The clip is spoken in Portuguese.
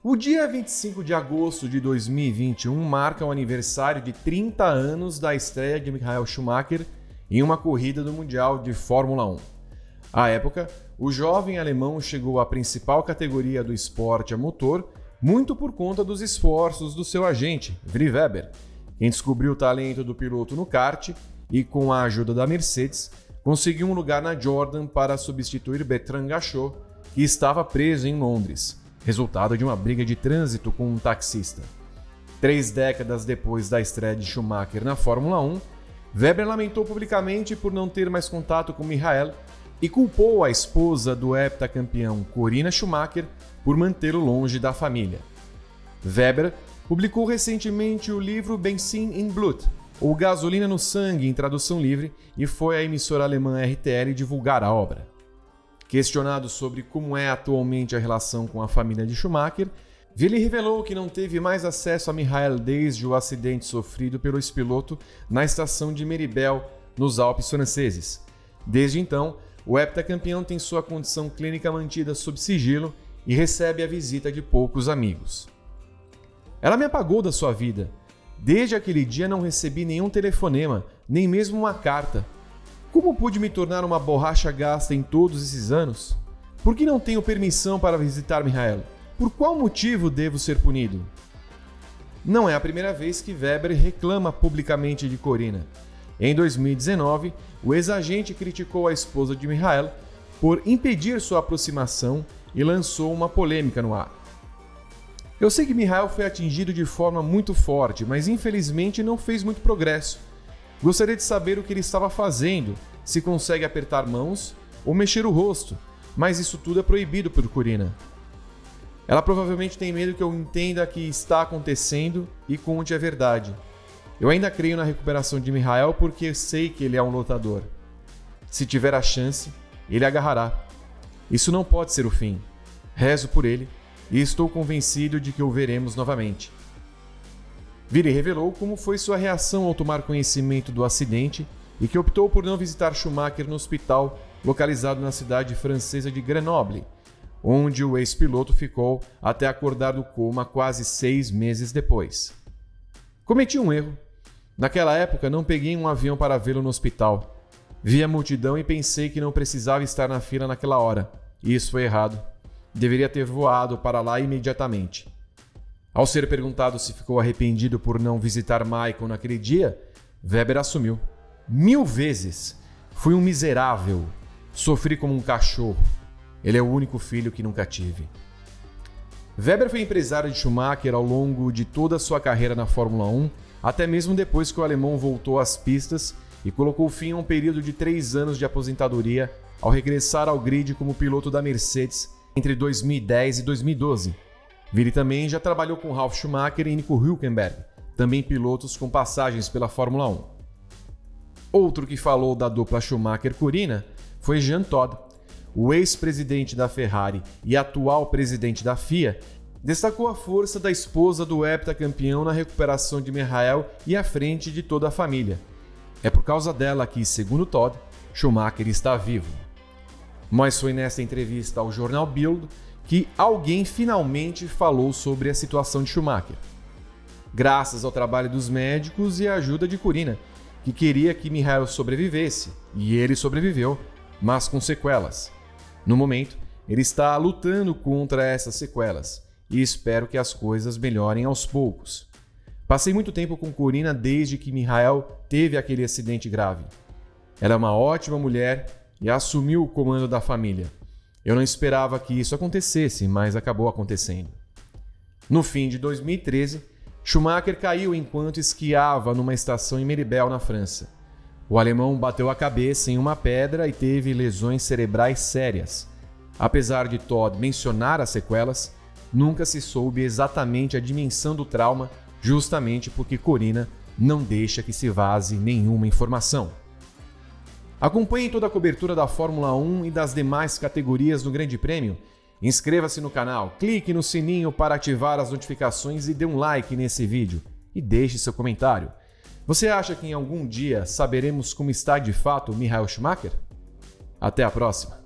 O dia 25 de agosto de 2021 marca o aniversário de 30 anos da estreia de Michael Schumacher em uma corrida do Mundial de Fórmula 1. À época, o jovem alemão chegou à principal categoria do esporte a motor muito por conta dos esforços do seu agente, Vri Weber, quem descobriu o talento do piloto no kart e, com a ajuda da Mercedes, conseguiu um lugar na Jordan para substituir Bertrand Gachot, que estava preso em Londres resultado de uma briga de trânsito com um taxista. Três décadas depois da estreia de Schumacher na Fórmula 1, Weber lamentou publicamente por não ter mais contato com Michael e culpou a esposa do heptacampeão Corina Schumacher por mantê-lo longe da família. Weber publicou recentemente o livro Benzin in Blut, ou Gasolina no Sangue em tradução livre, e foi à emissora alemã RTL divulgar a obra. Questionado sobre como é atualmente a relação com a família de Schumacher, Willi revelou que não teve mais acesso a Michael desde o acidente sofrido pelo ex-piloto na estação de Meribel, nos Alpes franceses. Desde então, o heptacampeão tem sua condição clínica mantida sob sigilo e recebe a visita de poucos amigos. Ela me apagou da sua vida. Desde aquele dia não recebi nenhum telefonema, nem mesmo uma carta. Como pude me tornar uma borracha gasta em todos esses anos? Por que não tenho permissão para visitar Mihael? Por qual motivo devo ser punido? Não é a primeira vez que Weber reclama publicamente de Corina. Em 2019, o ex-agente criticou a esposa de Mihael por impedir sua aproximação e lançou uma polêmica no ar. Eu sei que Mihael foi atingido de forma muito forte, mas infelizmente não fez muito progresso. Gostaria de saber o que ele estava fazendo, se consegue apertar mãos ou mexer o rosto, mas isso tudo é proibido por Corina. Ela provavelmente tem medo que eu entenda que está acontecendo e conte a verdade. Eu ainda creio na recuperação de Mihael porque sei que ele é um lutador. Se tiver a chance, ele agarrará. Isso não pode ser o fim. Rezo por ele e estou convencido de que o veremos novamente. Vire revelou como foi sua reação ao tomar conhecimento do acidente e que optou por não visitar Schumacher no hospital localizado na cidade francesa de Grenoble, onde o ex-piloto ficou até acordar do coma quase seis meses depois. Cometi um erro. Naquela época, não peguei um avião para vê-lo no hospital. Vi a multidão e pensei que não precisava estar na fila naquela hora. Isso foi errado. Deveria ter voado para lá imediatamente. Ao ser perguntado se ficou arrependido por não visitar Michael naquele dia, Weber assumiu. Mil vezes. Fui um miserável. Sofri como um cachorro. Ele é o único filho que nunca tive. Weber foi empresário de Schumacher ao longo de toda a sua carreira na Fórmula 1, até mesmo depois que o alemão voltou às pistas e colocou fim a um período de três anos de aposentadoria ao regressar ao grid como piloto da Mercedes entre 2010 e 2012 Vili também já trabalhou com Ralf Schumacher e Nico Hülkenberg, também pilotos com passagens pela Fórmula 1. Outro que falou da dupla Schumacher-Corina foi Jean Todt, o ex-presidente da Ferrari e atual presidente da FIA, destacou a força da esposa do heptacampeão na recuperação de Michael e à frente de toda a família. É por causa dela que, segundo Todd, Schumacher está vivo. Mas foi nesta entrevista ao jornal Bild que alguém finalmente falou sobre a situação de Schumacher. Graças ao trabalho dos médicos e à ajuda de Corina, que queria que Mihail sobrevivesse, e ele sobreviveu, mas com sequelas. No momento, ele está lutando contra essas sequelas e espero que as coisas melhorem aos poucos. Passei muito tempo com Corina desde que Mihail teve aquele acidente grave. Ela é uma ótima mulher e assumiu o comando da família. Eu não esperava que isso acontecesse, mas acabou acontecendo. No fim de 2013, Schumacher caiu enquanto esquiava numa estação em Meribel, na França. O alemão bateu a cabeça em uma pedra e teve lesões cerebrais sérias. Apesar de Todd mencionar as sequelas, nunca se soube exatamente a dimensão do trauma, justamente porque Corina não deixa que se vaze nenhuma informação. Acompanhe toda a cobertura da Fórmula 1 e das demais categorias do Grande Prêmio. Inscreva-se no canal, clique no sininho para ativar as notificações e dê um like nesse vídeo. E deixe seu comentário. Você acha que em algum dia saberemos como está de fato Michael Schumacher? Até a próxima!